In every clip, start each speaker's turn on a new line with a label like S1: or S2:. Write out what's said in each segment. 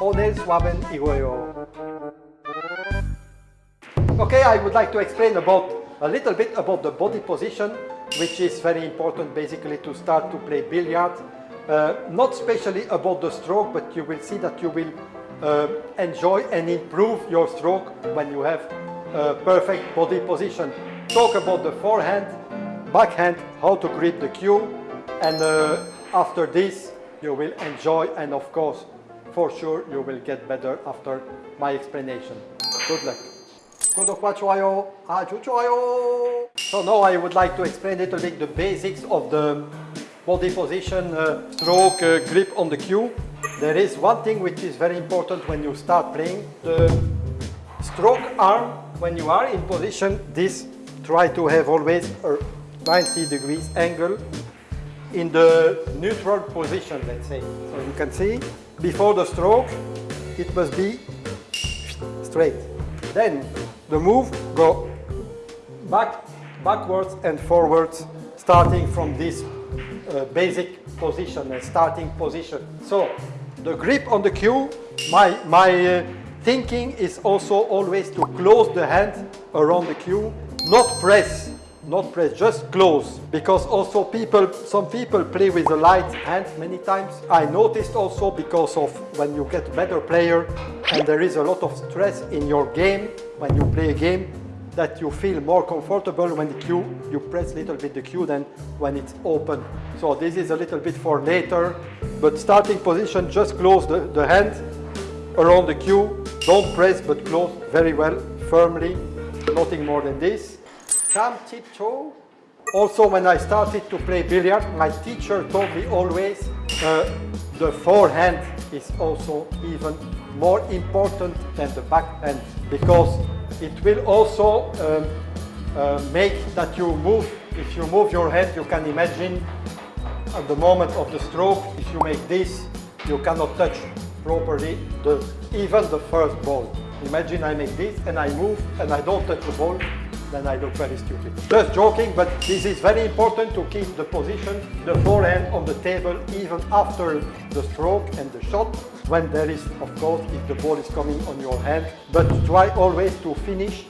S1: 오늘 수업은 이거예요. Okay, I would like to explain about a little bit about the body position, which is very important basically to start to play billiard. Uh, not especially about the stroke, but you will see that you will uh, enjoy and improve your stroke when you have a perfect body position. Talk about the forehand, backhand, how to grip the cue, and uh, after this you will enjoy and of course for sure you will get better after my explanation. Good luck. Ah, so now I would like to explain a little bit the basics of the body position, uh, stroke, uh, grip on the cue. There is one thing which is very important when you start playing. The stroke arm, when you are in position, this try to have always a 90 degrees angle in the neutral position, let's say. So you can see before the stroke, it must be straight. Then the move go back, backwards and forwards, starting from this uh, basic position, a starting position. So the grip on the cue, my, my uh, thinking is also always to close the hand around the cue, not press, not press, just close. Because also people, some people play with a light hand many times. I noticed also because of when you get better player and there is a lot of stress in your game, when you play a game, that you feel more comfortable when the cue, you press a little bit the cue than when it's open. So this is a little bit for later, but starting position, just close the, the hand around the cue. Don't press, but close very well, firmly, nothing more than this. Calm tiptoe. Also, when I started to play billiard, my teacher told me always uh, the forehand is also even more important than the backhand because it will also um, uh, make that you move, if you move your head, you can imagine at the moment of the stroke, if you make this, you cannot touch properly the, even the first ball. Imagine I make this and I move and I don't touch the ball, then I look very stupid. Just joking, but this is very important to keep the position, the forehand on the table even after the stroke and the shot, when there is, of course, if the ball is coming on your hand, but try always to finish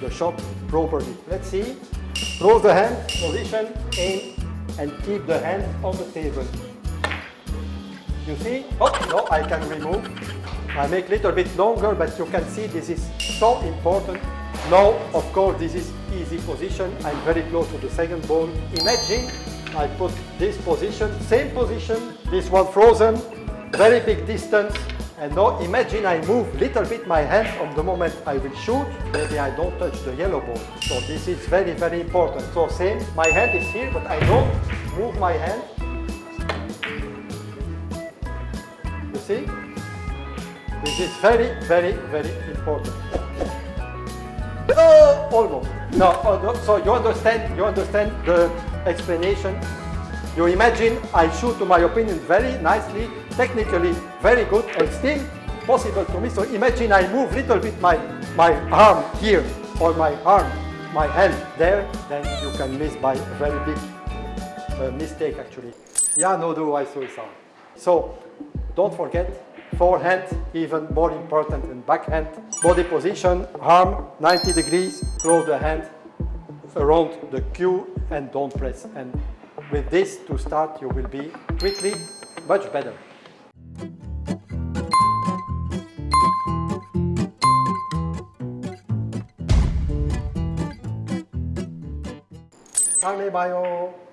S1: the shot properly. Let's see. Close the hand, position, aim, and keep the hand on the table. You see? Oh, no, I can remove. I make little bit longer, but you can see this is so important. Now, of course, this is easy position. I'm very close to the second ball. Imagine I put this position, same position, this one frozen, very big distance. And now imagine I move little bit my hand on the moment I will shoot, maybe I don't touch the yellow ball. So this is very, very important. So same, my hand is here, but I don't move my hand. You see? This is very, very, very important. Oh, almost. No, oh, so you understand, you understand the explanation. You imagine I shoot, to my opinion, very nicely, technically very good, and still possible to me. So imagine I move little bit my, my arm here, or my arm, my hand there, then you can miss by a very big uh, mistake actually. Yeah, no do I suicide. So don't forget, forehand, even more important than backhand. Body position, arm 90 degrees, close the hand around the cue and don't press. And with this to start, you will be quickly much better. Carne mayo.